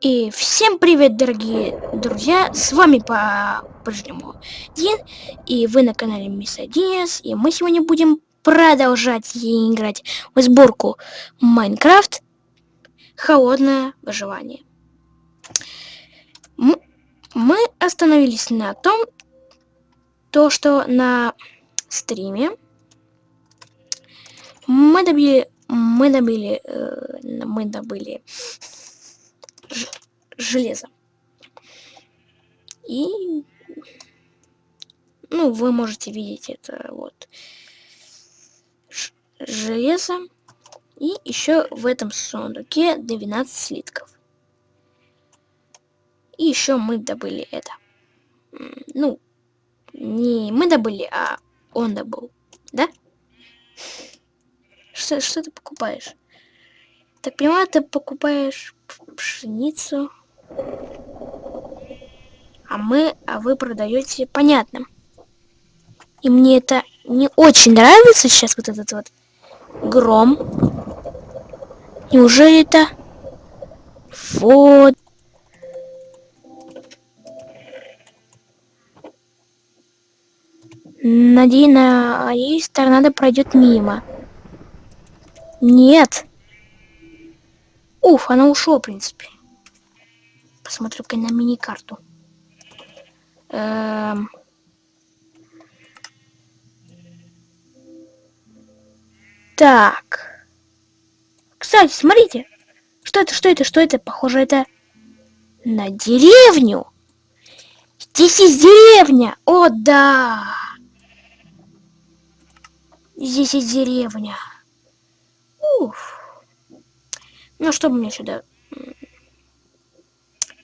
И всем привет, дорогие друзья! С вами по-прежнему Дин, и вы на канале Мисс Динес, и мы сегодня будем продолжать играть в сборку Майнкрафт Холодное выживание. Мы остановились на том, то, что на стриме мы добили, мы добили, э, мы добыли железо. И, ну, вы можете видеть это вот железо. И еще в этом сундуке 12 слитков. И еще мы добыли это. Ну, не мы добыли, а он добыл. Да? Что, что ты покупаешь? Так понимаю, ты покупаешь пшеницу. А мы, а вы продаете, понятно. И мне это не очень нравится сейчас вот этот вот гром. Неужели это? Вот. Надеюсь, надеюсь, торнадо пройдет мимо. Нет. Уф, она ушла, в принципе. Посмотрю-ка на мини-карту. Эм... Так. Кстати, смотрите. Что это, что это, что это? Похоже, это на деревню. Здесь есть деревня. О, да. Здесь есть деревня. Уф. Ну, что мне сюда?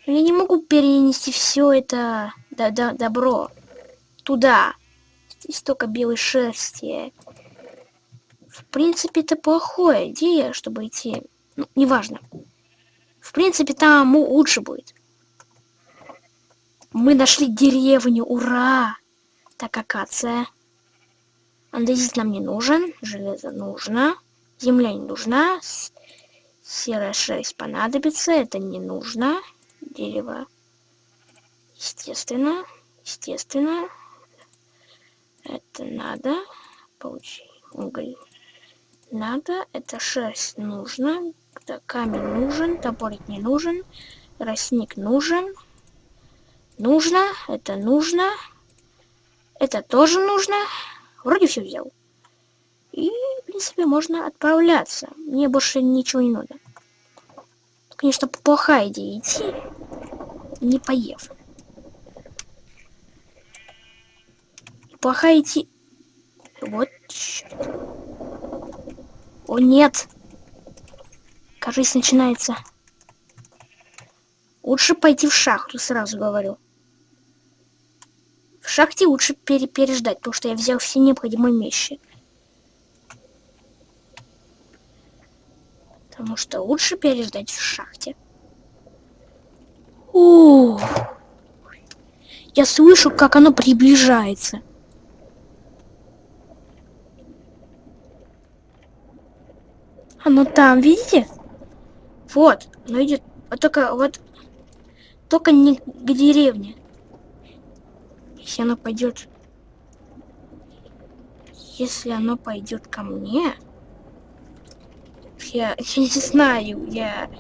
Я не могу перенести все это до -до добро туда. Здесь столько белой шерсти. В принципе, это плохая идея, чтобы идти. Ну, неважно. В принципе, там лучше будет. Мы нашли деревню, ура! Так, акация. Андезит нам не нужен, железо нужно, земля не нужна, Серая шерсть понадобится, это не нужно. Дерево. Естественно, естественно. Это надо. Получи уголь. Надо. Это шерсть нужно. Это камень нужен. Топорик не нужен. Росник нужен. Нужно. Это нужно. Это тоже нужно. Вроде все взял. И принципе, можно отправляться. Мне больше ничего не надо. Конечно, плохая идея идти, не поев. Плохая идти... Вот, черт. О, нет! Кажется, начинается. Лучше пойти в шахту, сразу говорю. В шахте лучше пере переждать, потому что я взял все необходимые вещи. Потому что лучше переждать в шахте. О, я слышу, как оно приближается. Оно там, видите? Вот, оно идет. Вот только вот только не к деревне. Если оно пойдет. Если оно пойдет ко мне, я, я не знаю, я,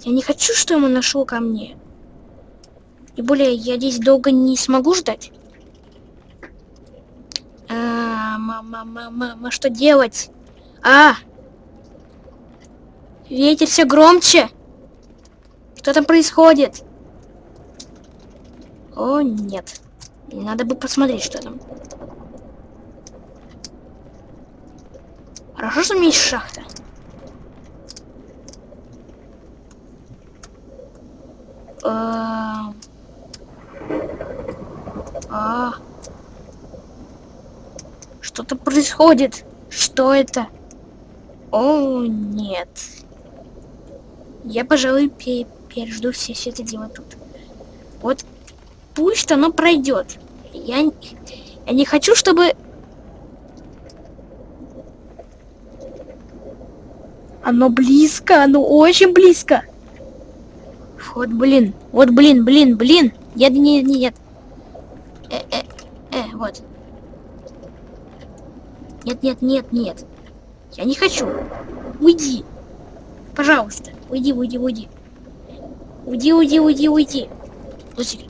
я не хочу, что ему нашел ко мне. И более, я здесь долго не смогу ждать. А, мама, мама, мама, что делать? А! Ветер все громче. Что там происходит? О, нет. Надо бы посмотреть, что там. Хорошо, что у меня есть шахта. А, а. Что-то происходит. Что это? О, нет. Я, пожалуй, пе пережду все, все это дело тут. Вот пусть оно пройдет. Я, я не хочу, чтобы... Оно близко, оно очень близко. Вот, блин. Вот, блин, блин, блин. Нет, нет, нет. Э, э, э, вот. Нет, нет, нет, нет. Я не хочу. Уйди. Пожалуйста. Уйди, уйди, уйди. Уйди, уйди, уйди, уйди. Слушай.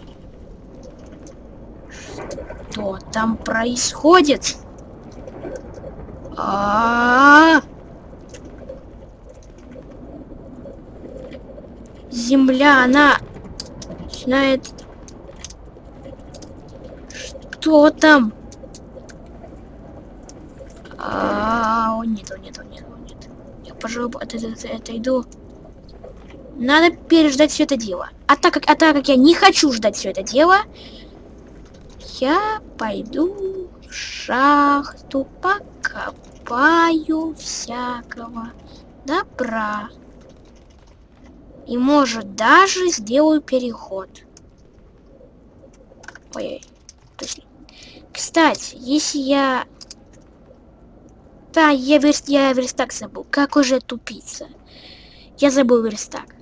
Что там происходит? А, -а, -а, Земля, она начинает... Что там? А, -а нет, о, нет, о, нет, о, нет. Я, пожалуй, от этого отойду. Надо переждать все это дело. А так как, а так как я не хочу ждать все это дело, я пойду в шахту, покопаю всякого добра. И может даже сделаю переход. Ой, точно. Кстати, если я... Да, я, верст... я верстак забыл. Как уже тупица. Я забыл верстак.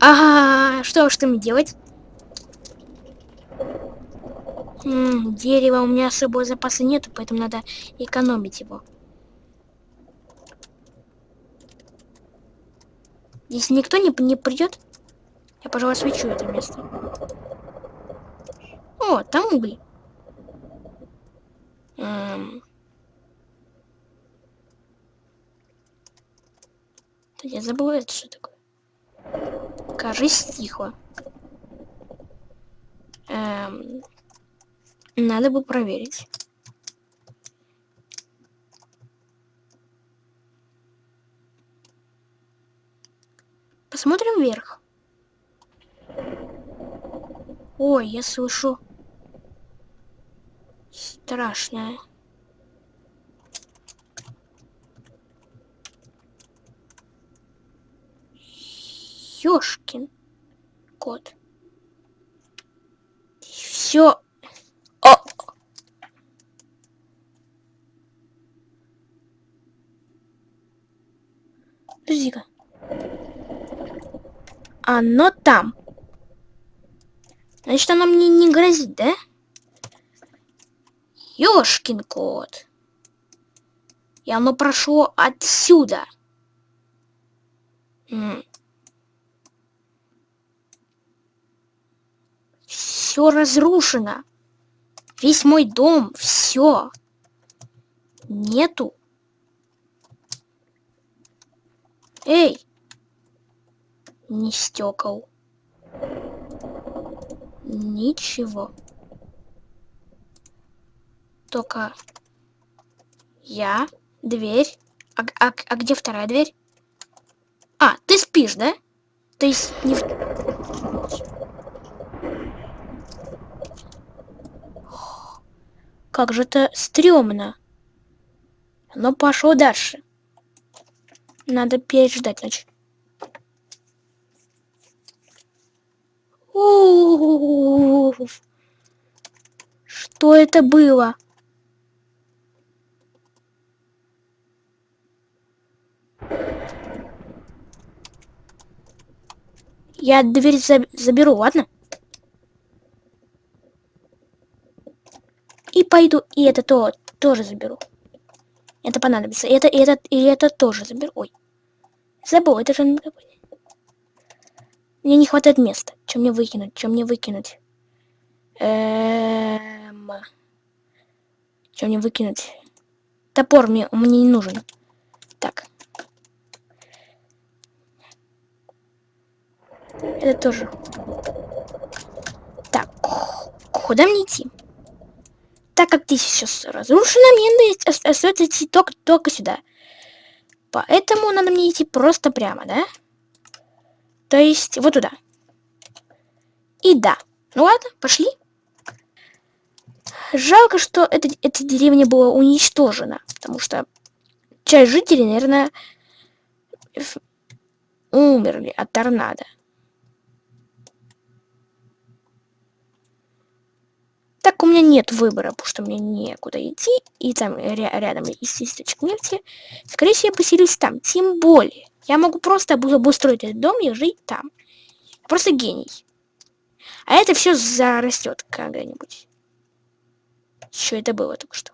Ага, что, что мне делать? М -м, дерева у меня с запаса нету, поэтому надо экономить его. Если никто не, не придет, я, пожалуй, освечу это место. О, там уголь. Эм... Я забыл, это что такое. Кажись, тихо. Эм... Надо бы проверить. Посмотрим вверх. Ой, я слышу страшное. Ёшкин кот. Все. О! Подожди-ка. Оно там. Значит, оно мне не грозит, да? Ёшкин кот. И оно прошло отсюда. Все разрушено. Весь мой дом, все. Нету. Эй! Не стекол. Ничего. Только я, дверь. А, а, а где вторая дверь? А, ты спишь, да? То есть не в... Как же это стрёмно. Но пошло дальше. Надо переждать, значит. Что это было? Я дверь заберу, ладно? И пойду, и это то тоже заберу. Это понадобится. Это, это, и это тоже заберу. Ой. Забыл, это же... Мне не хватает места. Чем мне выкинуть? Чем мне выкинуть? Эм... Чем мне выкинуть? Топор мне, мне не нужен. Так. Это тоже. Так, куда мне идти? Так как ты сейчас разрушена, мне остается идти только, только сюда. Поэтому надо мне идти просто прямо, да? То есть вот туда. И да. Ну ладно, пошли. Жалко, что эта, эта деревня была уничтожена, потому что часть жителей, наверное, умерли от торнадо. Так у меня нет выбора, потому что мне некуда идти, и там рядом есть источник нефти. Скорее всего, я поселюсь там. Тем более, я могу просто обустроить этот дом и жить там. Просто гений. А это все зарастет когда-нибудь. Что это было только что?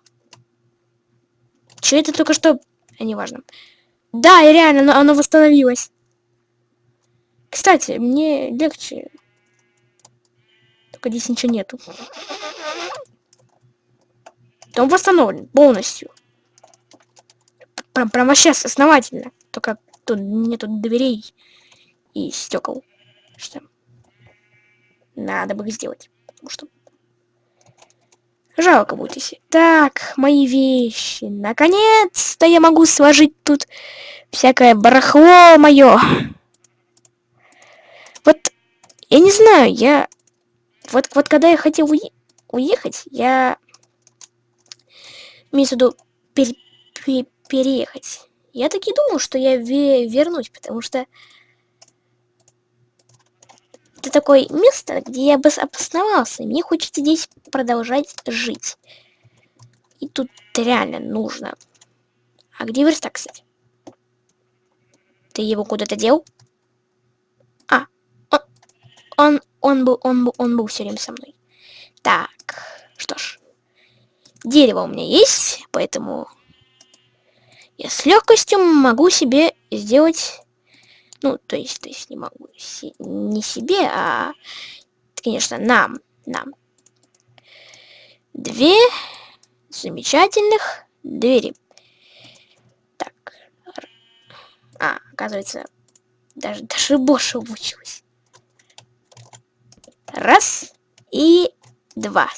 Что это только что? А, неважно. Да, и реально, оно, оно восстановилось. Кстати, мне легче. Только здесь ничего нету. Он восстановлен полностью. Прям, прям вообще основательно. Только тут нету дверей и стекол. Что надо бы их сделать. Потому что жалко будет если. Так, мои вещи. Наконец-то я могу сложить тут всякое барахло мое. Вот, я не знаю, я... Вот, вот когда я хотел уе уехать, я... Имею в виду пер пер переехать. Я таки думал, что я ве вернусь, потому что это такое место, где я бы обосновался. Мне хочется здесь продолжать жить. И тут реально нужно. А где верстак, кстати? Ты его куда-то дел? А, он, он, он был, он был, он был все время со мной. Так, что ж. Дерево у меня есть, поэтому я с легкостью могу себе сделать ну, то есть, то есть не могу. Си не себе, а, конечно, нам. Нам. Две замечательных двери. Так. А, оказывается, даже, даже больше обучилась. Раз и два.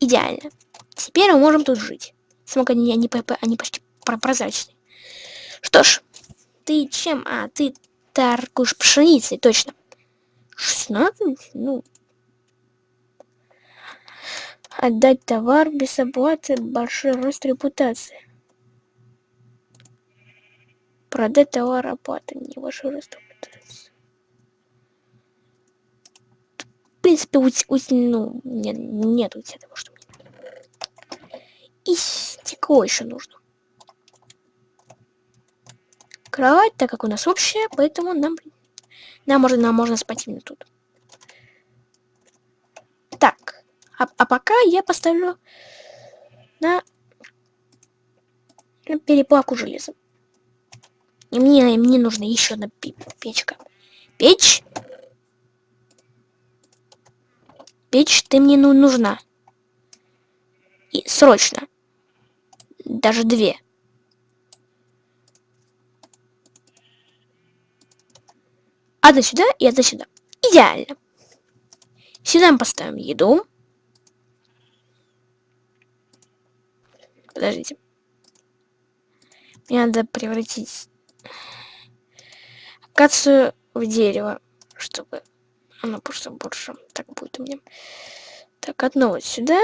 Идеально. Теперь мы можем тут жить. Смог они, они, они почти прозрачные. Что ж, ты чем? А, ты торгуешь пшеницей, точно. 16? Ну. Отдать товар без оплаты, большой рост репутации. Продать товар оплаты, не большой рост репутации. В принципе, у, у, ну, нет, нет у тебя того, что мне И стекло еще нужно кровать, так как у нас общая, поэтому нам, нам, можно, нам можно спать именно тут. Так, а, а пока я поставлю на, на переплавку железа. И мне, мне нужна еще одна печка. Печь? Печь, ты мне ну, нужна. И срочно. Даже две. Одна сюда и одна сюда. Идеально. Сюда мы поставим еду. Подождите. Мне надо превратить акацию в дерево, чтобы оно просто больше так будет у меня. Так, одно вот сюда.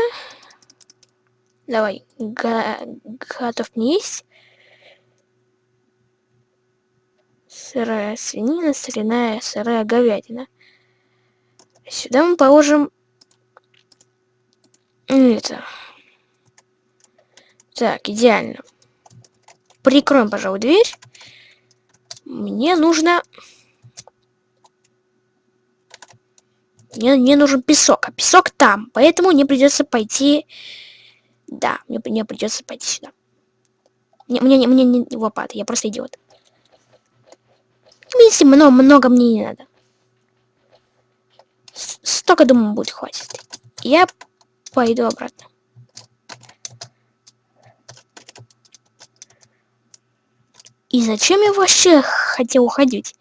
Давай, готов не есть. Сырая свинина, соляная сырая говядина. Сюда мы положим это. Так, идеально. Прикроем, пожалуй, дверь. Мне нужно... Мне, мне нужен песок, а песок там. Поэтому мне придется пойти... Да, мне, мне придется пойти сюда. Мне, мне, мне не лопаты, я просто идиот. Если много, много мне не надо. Столько, думаю, будет хватит. Я пойду обратно. И зачем я вообще хотел уходить?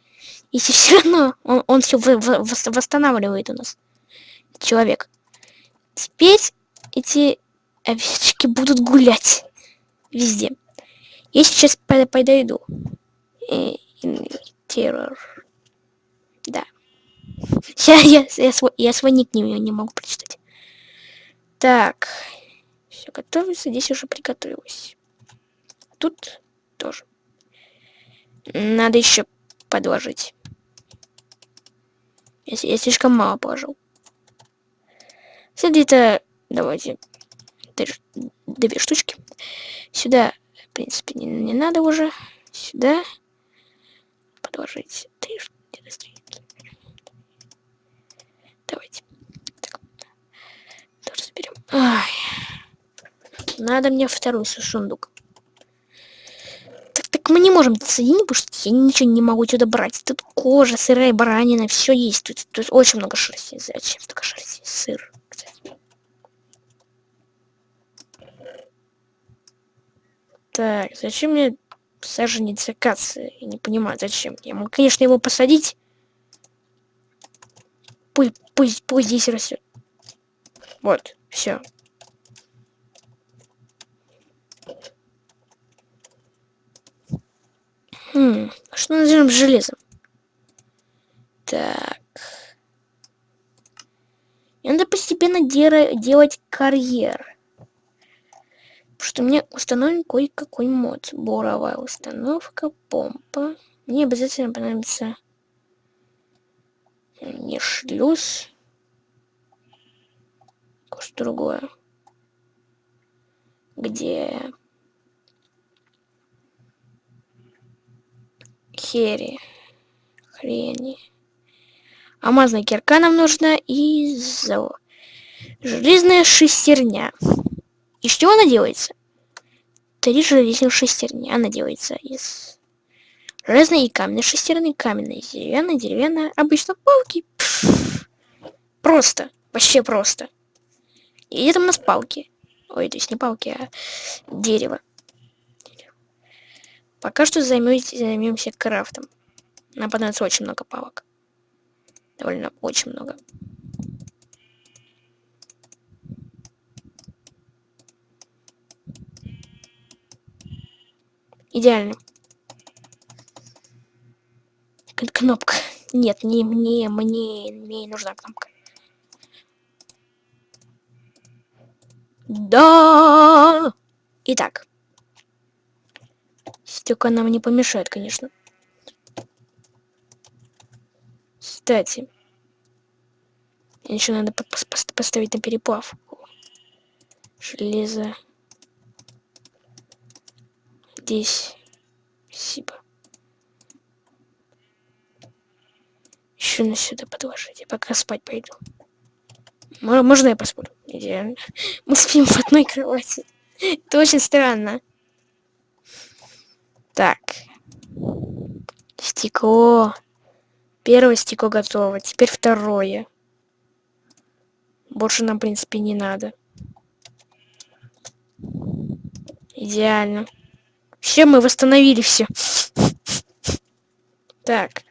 Если все равно он, он все восстанавливает у нас. Человек. Теперь эти овечки будут гулять везде. Я сейчас подойду. И, и, террор. Да. Я, я, я, свой, я свой ник не, не могу прочитать. Так. Все готовится. Здесь уже приготовилось. Тут тоже. Надо еще подложить. Я, я слишком мало положил. Где-то, давайте, две штучки. Сюда, в принципе, не, не надо уже. Сюда предложить три что-то стрелки Давайте. Так. Тоже заберем. Ай. Надо мне второй сундук. Так, так мы не можем соединить, потому что я ничего не могу сюда брать. Тут кожа, сырая баранина, все есть. Тут, тут очень много шерсти. Зачем столько шерсти? Сыр. Так, зачем мне саженец акации? Я не понимаю, зачем. Я могу, конечно, его посадить. Пусть, пусть, пусть здесь растет. Вот, все. Хм, что назовем железом? Так. надо постепенно делать карьер. Что у меня установлен кое-какой мод. Буровая установка, помпа. Мне обязательно понадобится не шлюз. Что другое. Где хери. Хрени. Алмазная кирка нам нужна и зо... железная шестерня. Из чего она делается? Три железных шестерни. Она делается из железной и каменной шестерни, каменной, деревянной, деревянная. Обычно палки. Просто. Вообще просто. И там у нас палки? Ой, то есть не палки, а дерево. Пока что займемся крафтом. Нам понадобится очень много палок. Довольно очень много. Идеально. Кнопка. Нет, не мне, мне, мне нужна кнопка. Да. Итак. Стека нам не помешает, конечно. Кстати. Еще надо поставить на переплавку. Железо. Здесь. Спасибо. Еще на сюда подложить. Я пока спать пойду. Можно я посплю? Идеально. Мы спим в одной кровати. Это очень странно. Так. Стекло. Первое стекло готово. Теперь второе. Больше нам, в принципе, не надо. Идеально. Все, мы восстановили все. Так.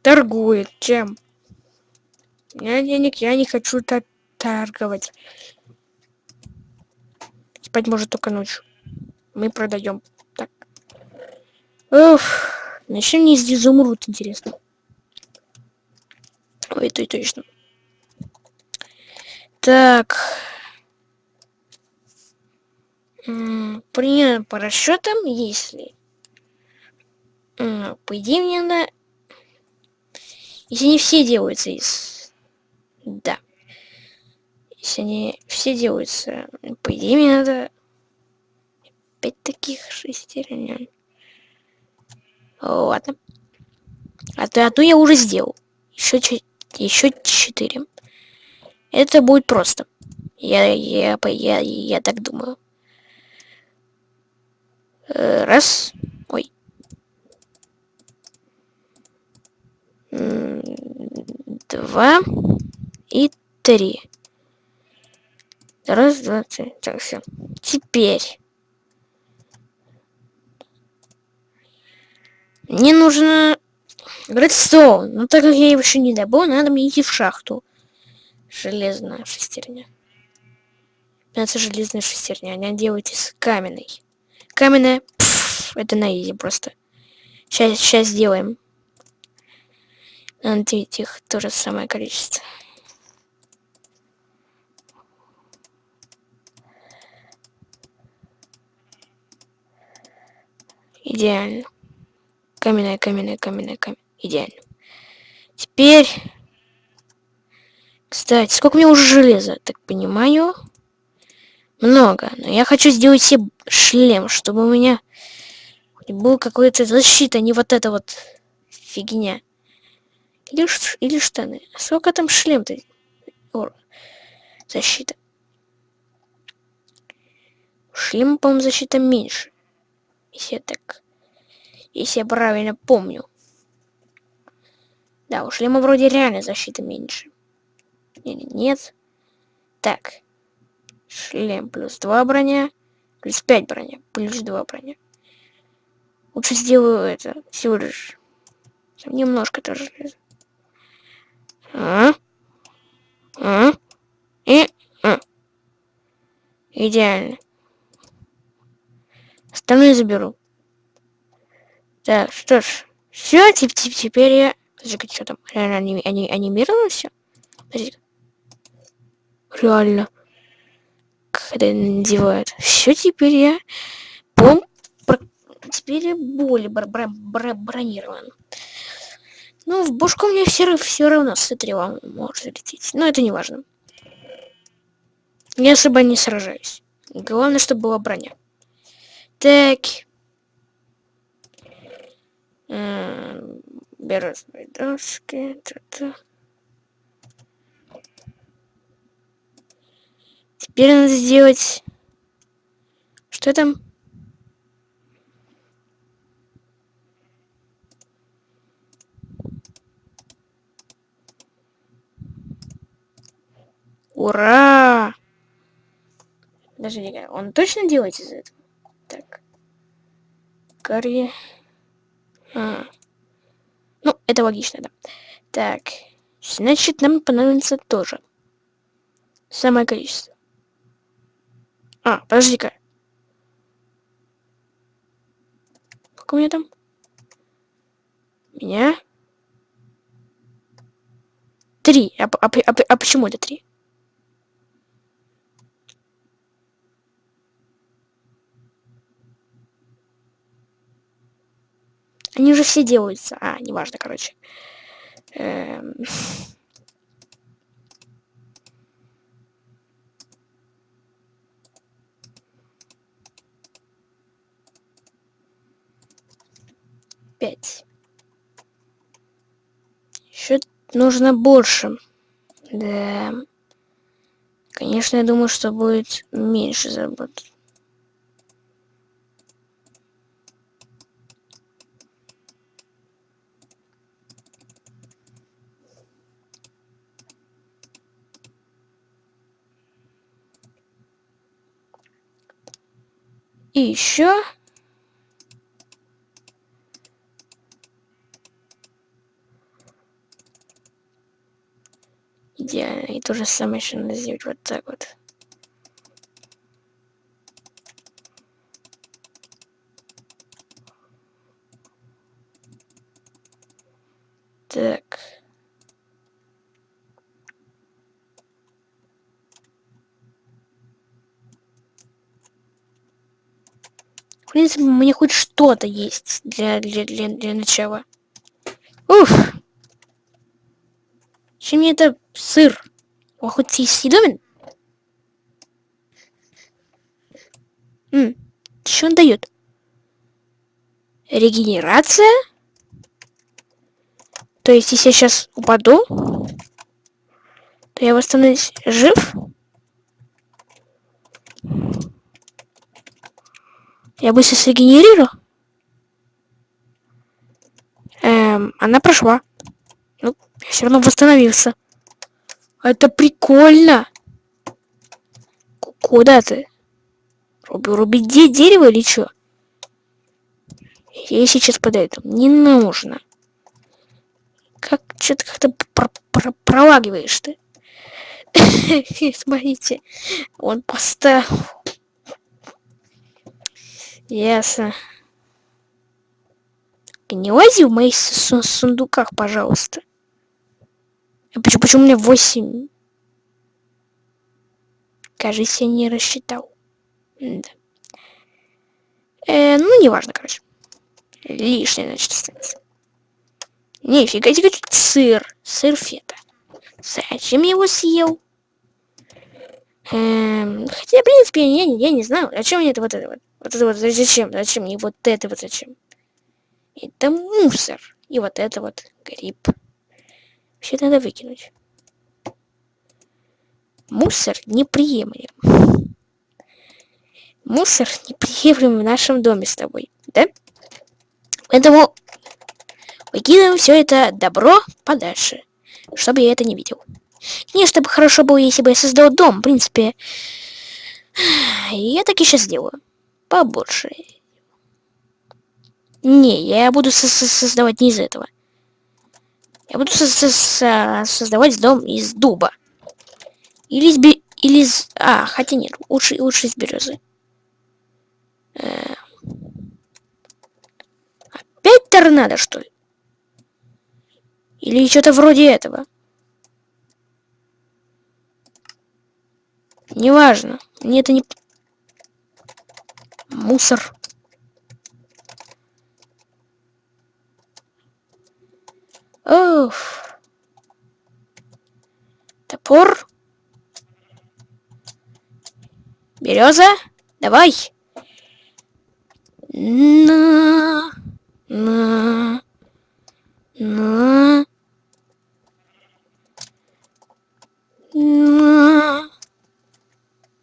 Торгует. Чем? Я денег, я не хочу торговать. Спать может только ночью мы продаем. Так. Ух, начнем не из изумруд, интересно. Ой, это и точно. Так. Примерно по расчетам, если... По идее, мне надо... Если они все делаются из... Да. Если они все делаются... По идее, мне надо пять таких шестерен. Ладно. А то, то я уже сделал. Еще, еще четыре. Это будет просто. Я, я, я, я так думаю. Э, раз. Ой. Два. И три. Раз, два, три. Так, все. Теперь. Мне нужно редстоун. Но так как я его еще не добыл, надо мне идти в шахту. Железная шестерня. Это железная шестерня. Она делает из каменной. Каменная. Пфф, это на изи просто. Сейчас, сейчас сделаем. Надо их то же самое количество. Идеально. Каменная, каменная, каменная, каменная. Идеально. Теперь... Кстати, сколько мне уже железа? Так понимаю. Много. Но я хочу сделать себе шлем, чтобы у меня был какой-то защита, а не вот эта вот фигня. Или, или штаны. Сколько там шлем-то? защита. У шлема, по-моему, защита меньше. Если я так... Если я правильно помню. Да, у шлема вроде реально защита меньше. Или нет? Так. Шлем плюс 2 броня. Плюс 5 броня. Плюс 2 броня. Лучше сделаю это. Всего лишь. Немножко тоже. А? А? И? А. Идеально. Остальное заберу. Так, что ж. Все, теперь я... Подожди, что там? Реально они, они, анимировано все? Подожди. Реально. Когда надевают. Все, теперь я... Пом... Теперь я более бр бр бр бронирован. Ну, в бушку мне все, все равно с отревом может залететь. Но это не важно. Я особо не сражаюсь. Главное, чтобы была броня. Так. Беру свои доски. Теперь надо сделать... Что там? Ура! Даже не он точно делает из этого? Так. Гарри. А. Ну, это логично, да. Так. Значит, нам понадобится тоже. Самое количество. А, подожди-ка. Сколько у меня там? Меня? Три. А, а, а, а почему это три? Они уже все делаются. А, неважно, короче. Эм... Пять. Еще нужно больше. Да. Конечно, я думаю, что будет меньше заработать. И еще... Идеально. И то же самое еще надо сделать вот так вот. Так. принципе, мне хоть что-то есть для, для, для, для начала. Уф! Чем мне это сыр? Он хоть съедобен? М что он дает? Регенерация? То есть, если я сейчас упаду, то я восстановлюсь жив? Я быстро срегенерирую. Эм, она прошла. Я все равно восстановился. Это прикольно. Куда ты? Руби, рубить де дерево или что? Я сейчас подойду. Не нужно. Как что-то как-то про про пролагиваешь ты. Смотрите, он поставил Ясно. Не лази в моих сундуках, пожалуйста. Почему, почему меня 8? Кажется, я не рассчитал. Да. Э, ну, неважно, короче. Лишнее, значит, останется. Нифига тебе сыр. Сыр фета. Зачем я его съел? Эм, хотя, в принципе, я, я не знаю, о чем мне это вот это вот. Вот это вот зачем? Зачем? И вот это вот зачем? Это мусор. И вот это вот гриб. Все надо выкинуть. Мусор неприемлем. Мусор неприемлем в нашем доме с тобой, да? Поэтому выкидываем все это добро подальше, чтобы я это не видел. Не, чтобы хорошо было, если бы я создал дом, в принципе. Я так и сейчас сделаю. Побольше. Не, я буду со -со создавать не из этого. Я буду со -со создавать дом из дуба. Или из... Би или из... А, хотя нет, лучше, лучше из березы. Э Опять торнадо, что ли? Или что-то вроде этого? Неважно. Мне это не... Мусор. Оф. Топор. Береза. Давай. На. На. На. На.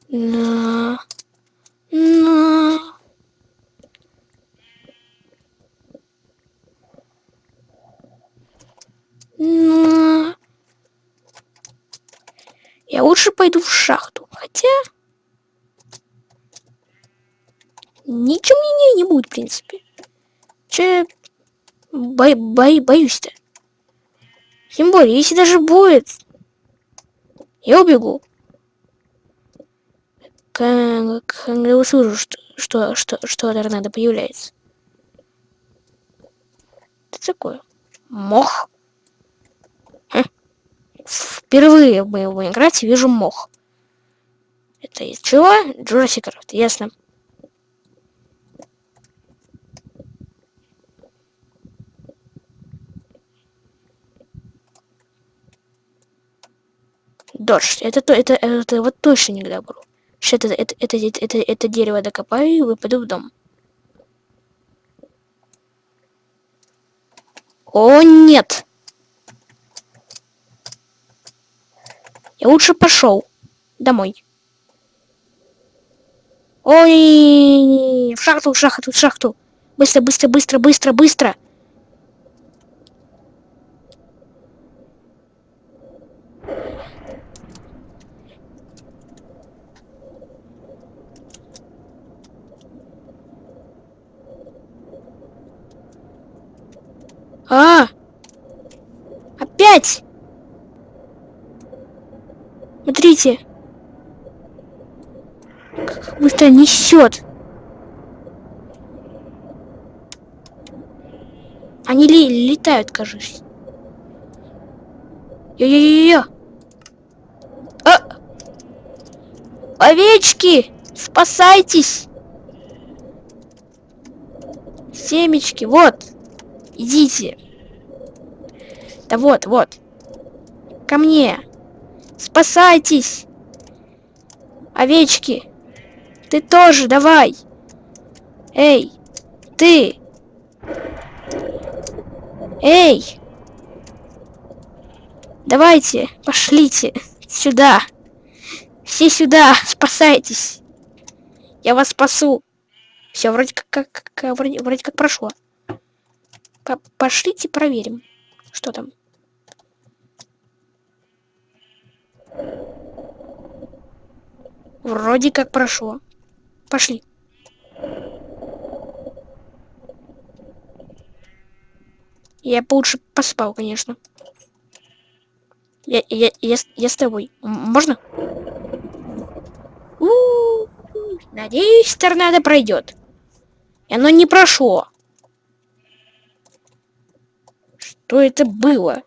На. На. Я лучше пойду в шахту. Хотя... Ничего мне не, не будет, в принципе. Че... Бо бо боюсь-то. Тем более, если даже будет... Я убегу когда услышу, что, что, что, что торнадо появляется. Что такое? Мох? Хм. Впервые в моем Майнкрафте вижу мох. Это из чего? Jurassic Craft, ясно. Дождь. Это, то, это, это вот точно не к добру. Сейчас это, это, это, это, это, это дерево докопаю и выпаду в дом. О, нет! Я лучше пошел домой. Ой, в шахту, в шахту, в шахту. Быстро, быстро, быстро, быстро, быстро. А! Опять! Смотрите. Как быстро несет. Они ли летают, кажется. Йо-йо-йо-йо. А! Овечки! Спасайтесь! Семечки, вот. Идите. Да вот, вот. Ко мне. Спасайтесь. Овечки. Ты тоже, давай. Эй, ты. Эй. Давайте, пошлите сюда. Все сюда, спасайтесь. Я вас спасу. Все, вроде как, как вроде, вроде как прошло. По Пошлите проверим, что там. Вроде как прошло. Пошли. Я бы лучше поспал, конечно. Я, я, я, я с тобой. Можно? У -у -у. Надеюсь, торнадо пройдет. И оно не прошло. Что это было?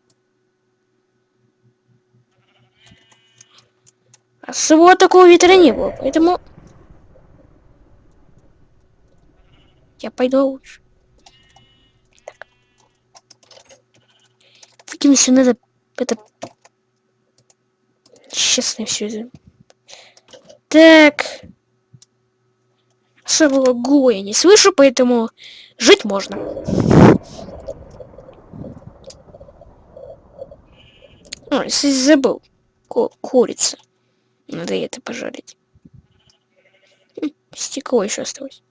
Особого такого ветра не было, поэтому... Я пойду лучше. Так. Таким все надо... Это... Честно все это. Так. Особого гула не слышу, поэтому жить можно. А, забыл. Ку курица. Надо это пожарить. Хм, стекло еще осталось.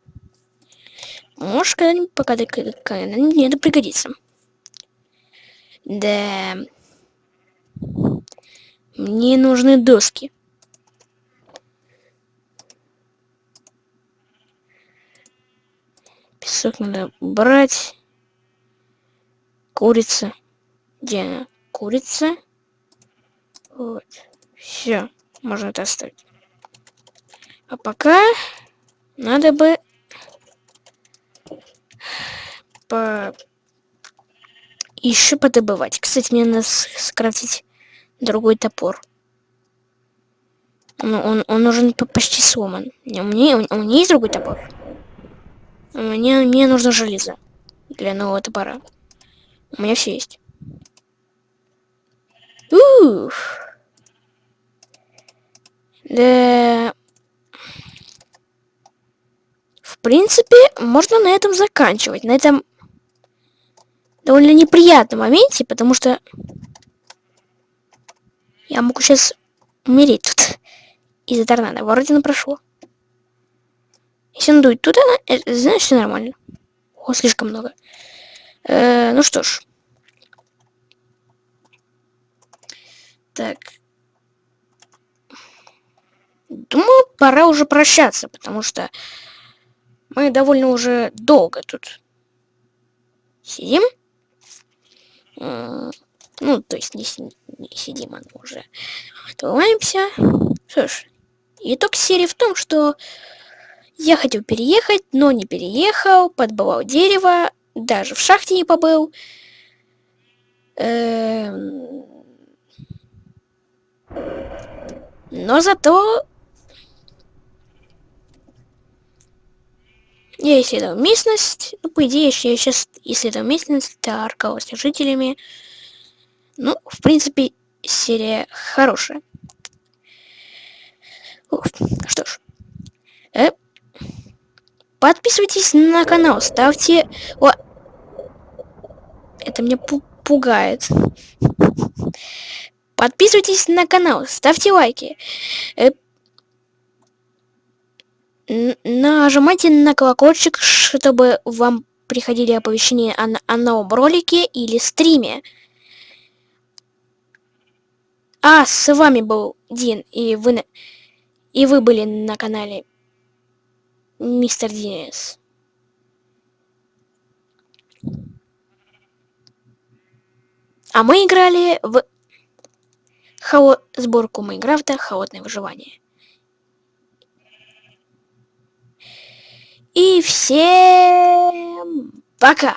Может, когда-нибудь, пока когда-нибудь мне это пригодится. Да. Мне нужны доски. Песок надо брать. Курица. Где она? Курица. Вот. Все. Можно это оставить. А пока надо бы по... еще подобывать. Кстати, мне надо скрафтить другой топор. Он, он, он уже почти сломан. У меня, у меня есть другой топор? Мне, мне нужно железо для нового топора. У меня все есть. Ух. Да. В принципе, можно на этом заканчивать. На этом довольно неприятном моменте, потому что я могу сейчас умереть тут из-за торнадо. Вроде на прошло. Если он дует туда, это, знаешь, все нормально. О, слишком много. Э, ну что ж. Так. Думаю, пора уже прощаться, потому что мы довольно уже долго тут сидим. Ну, то есть не, не сидим, а уже отрываемся. Что итог серии в том, что я хотел переехать, но не переехал, подбывал дерево, даже в шахте не побыл. Эм... Но зато я исследовал местность. Ну, по идее, я сейчас исследовал местность, торговался с жителями. Ну, в принципе, серия хорошая. Уф, что ж. Э, подписывайтесь на канал, ставьте... О, это меня пу пугает. Подписывайтесь на канал, ставьте лайки. Э, нажимайте на колокольчик, чтобы вам приходили оповещения о, о новом ролике или стриме. А, с вами был Дин, и вы, и вы были на канале Мистер Динес. А мы играли в Хао... сборку Майнкрафта «Холодное выживание». И всем пока!